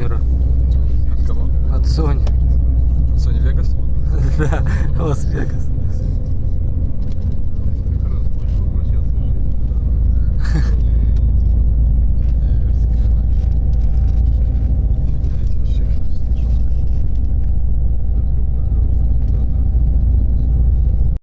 камеру. От кого? От Sony. Sony Vegas? Да, Лас-Вегас.